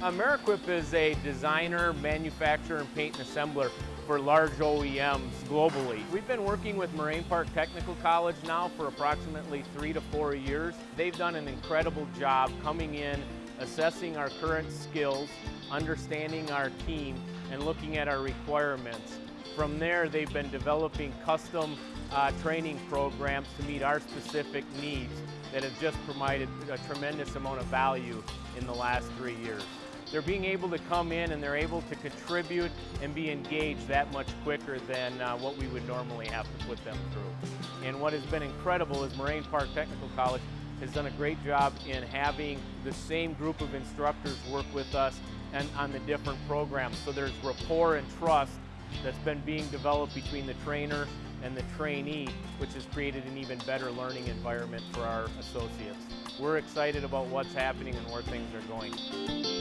Ameriquip is a designer, manufacturer, and paint and assembler for large OEMs globally. We've been working with Moraine Park Technical College now for approximately three to four years. They've done an incredible job coming in, assessing our current skills, understanding our team, and looking at our requirements. From there, they've been developing custom uh, training programs to meet our specific needs that have just provided a tremendous amount of value in the last three years. They're being able to come in and they're able to contribute and be engaged that much quicker than uh, what we would normally have to put them through. And what has been incredible is Moraine Park Technical College has done a great job in having the same group of instructors work with us and on the different programs. So there's rapport and trust that's been being developed between the trainer and the trainee, which has created an even better learning environment for our associates. We're excited about what's happening and where things are going.